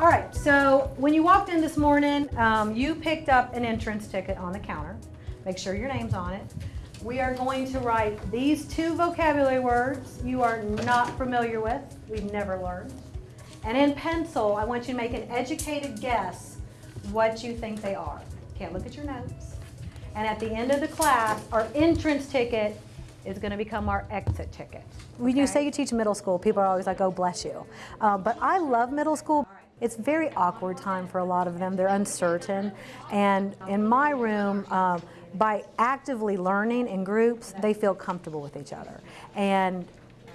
All right, so when you walked in this morning, um, you picked up an entrance ticket on the counter. Make sure your name's on it. We are going to write these two vocabulary words you are not familiar with, we've never learned. And in pencil, I want you to make an educated guess what you think they are. Can't look at your notes. And at the end of the class, our entrance ticket is going to become our exit ticket. When you say you teach middle school, people are always like, oh, bless you. Uh, but I love middle school. It's a very awkward time for a lot of them. They're uncertain. And in my room, um, by actively learning in groups, they feel comfortable with each other. And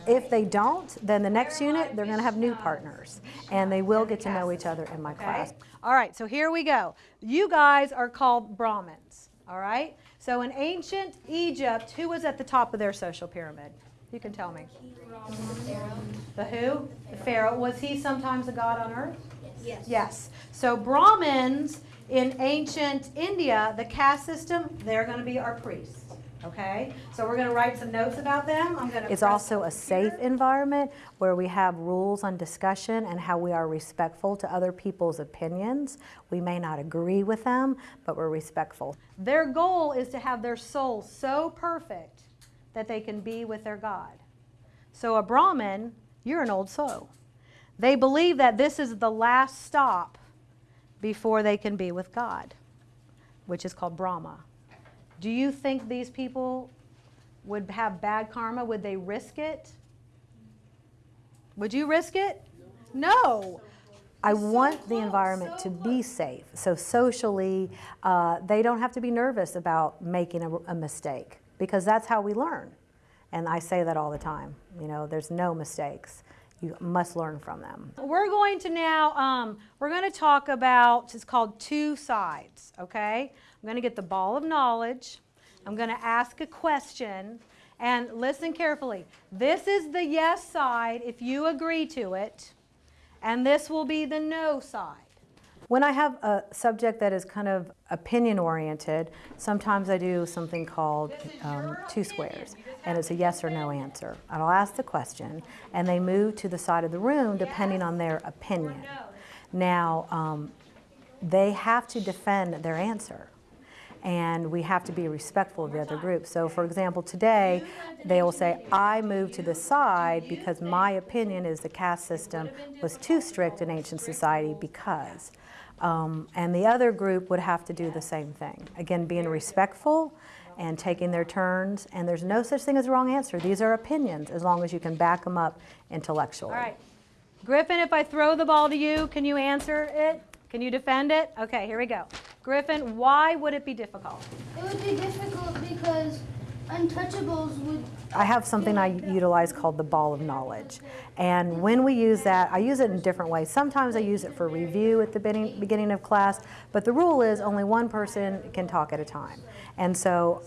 if they don't, then the next unit, they're going to have new partners. And they will get to know each other in my class. All right, so here we go. You guys are called Brahmins, all right? So in ancient Egypt, who was at the top of their social pyramid? You can tell me. The who? The Pharaoh. Was he sometimes a god on earth? Yes. Yes. So Brahmins in ancient India, the caste system, they're going to be our priests. Okay, so we're going to write some notes about them. I'm going to. It's also a safe environment where we have rules on discussion and how we are respectful to other people's opinions. We may not agree with them, but we're respectful. Their goal is to have their soul so perfect that they can be with their God. So a Brahmin, you're an old soul. They believe that this is the last stop before they can be with God, which is called Brahma. Do you think these people would have bad karma? Would they risk it? Would you risk it? No. I want the environment to be safe. So socially, uh, they don't have to be nervous about making a, a mistake because that's how we learn. And I say that all the time. You know, there's no mistakes. You must learn from them. We're going to now, um, we're going to talk about, it's called two sides, okay? I'm going to get the ball of knowledge. I'm going to ask a question. And listen carefully. This is the yes side if you agree to it. And this will be the no side. When I have a subject that is kind of opinion oriented, sometimes I do something called um, two squares, and it's a yes or no answer. And I'll ask the question, and they move to the side of the room depending on their opinion. Now, um, they have to defend their answer and we have to be respectful of the other group. So for example, today they will say, I move to the side because my opinion is the caste system was too strict in ancient society because. Um, and the other group would have to do the same thing. Again, being respectful and taking their turns, and there's no such thing as a wrong answer. These are opinions as long as you can back them up intellectually. All right. Griffin, if I throw the ball to you, can you answer it? Can you defend it? Okay, here we go. Griffin, why would it be difficult? It would be difficult because untouchables would. I have something I utilize called the ball of knowledge. And when we use that, I use it in different ways. Sometimes I use it for review at the beginning, beginning of class, but the rule is only one person can talk at a time. And so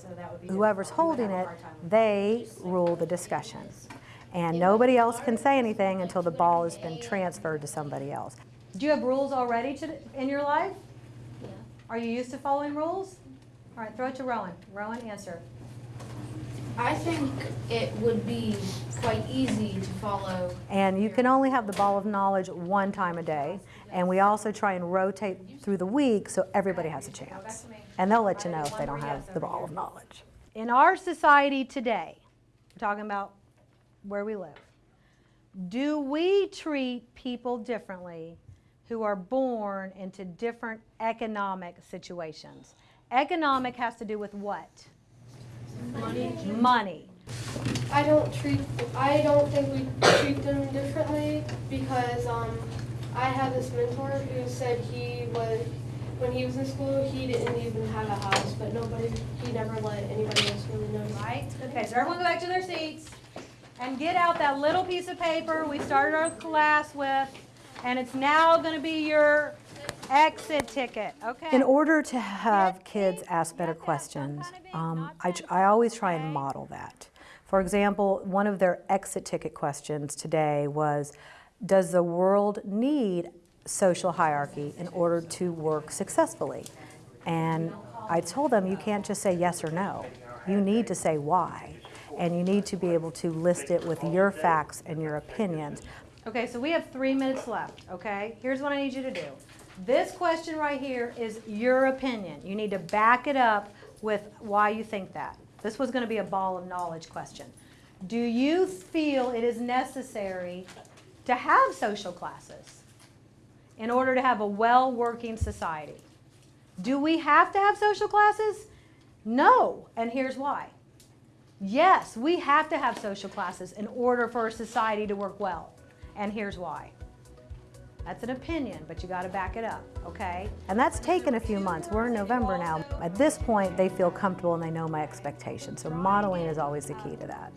whoever's holding it, they rule the discussion. And nobody else can say anything until the ball has been transferred to somebody else. Do you have rules already to, in your life? Yeah. Are you used to following rules? All right, throw it to Rowan. Rowan, answer. I think it would be quite easy to follow. And you can only have the ball of knowledge one time a day. And we also try and rotate through the week so everybody has a chance. And they'll let you know if they don't have the ball of knowledge. In our society today, we're talking about where we live, do we treat people differently who are born into different economic situations? Economic has to do with what? Money. Money. I don't treat, I don't think we treat them differently because um, I had this mentor who said he was, when he was in school, he didn't even have a house, but nobody, he never let anybody else really know. Right? Okay, so everyone go back to their seats and get out that little piece of paper we started our class with, and it's now going to be your exit ticket. Okay. In order to have kids ask better questions, um, I, I always try and model that. For example, one of their exit ticket questions today was, does the world need social hierarchy in order to work successfully? And I told them you can't just say yes or no. You need to say why. And you need to be able to list it with your facts and your opinions. Okay, so we have three minutes left, okay? Here's what I need you to do. This question right here is your opinion. You need to back it up with why you think that. This was gonna be a ball of knowledge question. Do you feel it is necessary to have social classes in order to have a well-working society? Do we have to have social classes? No, and here's why. Yes, we have to have social classes in order for a society to work well. And here's why. That's an opinion, but you got to back it up, okay? And that's taken a few months. We're in November now. At this point, they feel comfortable and they know my expectations. So modeling is always the key to that.